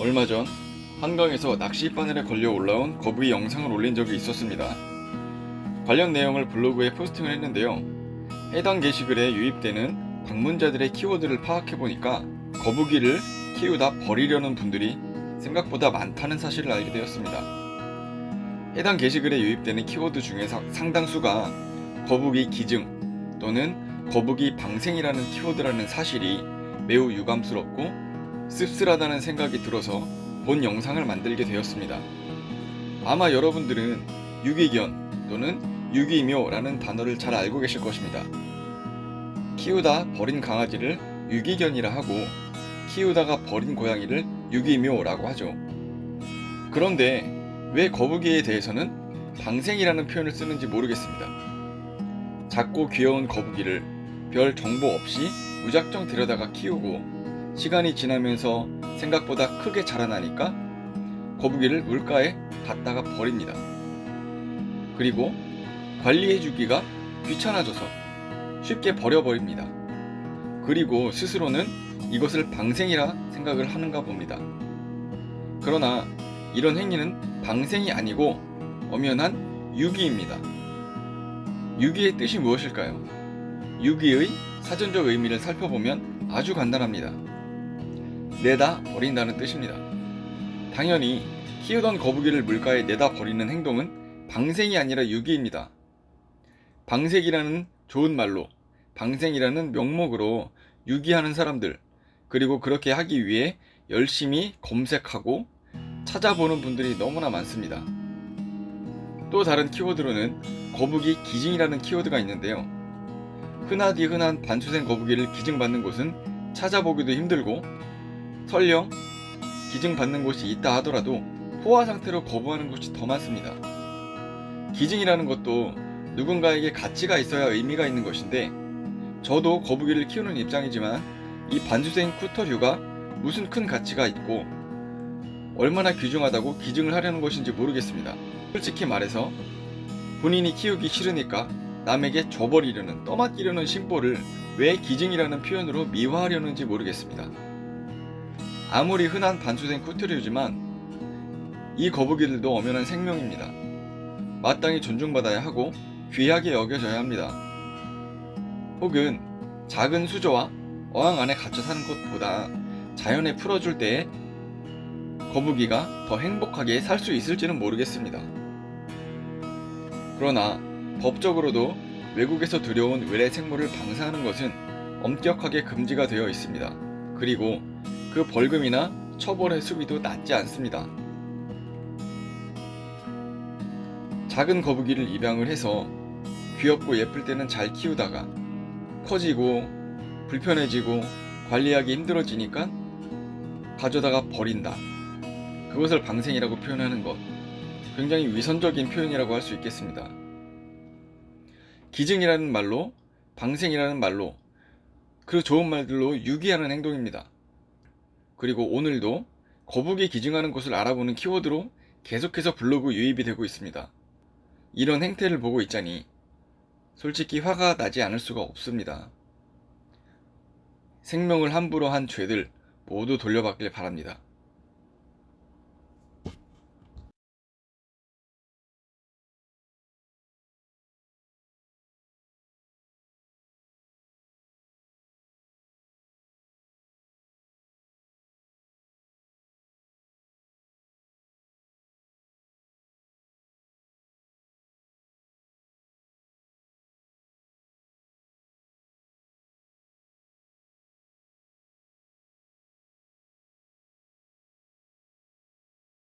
얼마 전 한강에서 낚시 바늘에 걸려 올라온 거북이 영상을 올린 적이 있었습니다. 관련 내용을 블로그에 포스팅을 했는데요. 해당 게시글에 유입되는 방문자들의 키워드를 파악해보니까 거북이를 키우다 버리려는 분들이 생각보다 많다는 사실을 알게 되었습니다. 해당 게시글에 유입되는 키워드 중에서 상당수가 거북이 기증 또는 거북이 방생이라는 키워드라는 사실이 매우 유감스럽고 씁쓸하다는 생각이 들어서 본 영상을 만들게 되었습니다. 아마 여러분들은 유기견 또는 유기묘라는 단어를 잘 알고 계실 것입니다. 키우다 버린 강아지를 유기견이라 하고 키우다가 버린 고양이를 유기묘라고 하죠. 그런데 왜 거북이에 대해서는 방생이라는 표현을 쓰는지 모르겠습니다. 작고 귀여운 거북이를 별 정보 없이 무작정 데려다가 키우고 시간이 지나면서 생각보다 크게 자라나니까 거북이를 물가에 갖다가 버립니다. 그리고 관리해주기가 귀찮아져서 쉽게 버려버립니다. 그리고 스스로는 이것을 방생이라 생각을 하는가 봅니다. 그러나 이런 행위는 방생이 아니고 엄연한 유기입니다. 유기의 뜻이 무엇일까요? 유기의 사전적 의미를 살펴보면 아주 간단합니다. 내다 버린다는 뜻입니다. 당연히 키우던 거북이를 물가에 내다 버리는 행동은 방생이 아니라 유기입니다. 방생이라는 좋은 말로 방생이라는 명목으로 유기하는 사람들 그리고 그렇게 하기 위해 열심히 검색하고 찾아보는 분들이 너무나 많습니다. 또 다른 키워드로는 거북이 기증이라는 키워드가 있는데요. 흔하디 흔한 반수생 거북이를 기증받는 곳은 찾아보기도 힘들고 설령 기증받는 곳이 있다 하더라도 포화 상태로 거부하는 곳이 더 많습니다. 기증이라는 것도 누군가에게 가치가 있어야 의미가 있는 것인데 저도 거북이를 키우는 입장이지만 이 반수생 쿠터류가 무슨 큰 가치가 있고 얼마나 귀중하다고 기증을 하려는 것인지 모르겠습니다. 솔직히 말해서 본인이 키우기 싫으니까 남에게 줘버리려는 떠맡기려는 심보를 왜 기증이라는 표현으로 미화하려는지 모르겠습니다. 아무리 흔한 반수생 쿠트류지만 이 거북이들도 엄연한 생명입니다. 마땅히 존중받아야 하고 귀하게 여겨져야 합니다. 혹은 작은 수조와 어항 안에 갇혀 사는 것보다 자연에 풀어줄 때에 거북이가 더 행복하게 살 수 있을지는 모르겠습니다. 그러나 법적으로도 외국에서 들여온 외래 생물을 방사하는 것은 엄격하게 금지가 되어 있습니다. 그리고 그 벌금이나 처벌의 수비도 낮지 않습니다. 작은 거북이를 입양을 해서 귀엽고 예쁠 때는 잘 키우다가 커지고 불편해지고 관리하기 힘들어지니까 가져다가 버린다. 그것을 방생이라고 표현하는 것. 굉장히 위선적인 표현이라고 할 수 있겠습니다. 기증이라는 말로, 방생이라는 말로, 그 좋은 말들로 유기하는 행동입니다. 그리고 오늘도 거북이 기증하는 것을 알아보는 키워드로 계속해서 블로그 유입이 되고 있습니다. 이런 행태를 보고 있자니 솔직히 화가 나지 않을 수가 없습니다. 생명을 함부로 한 죄들 모두 돌려받길 바랍니다.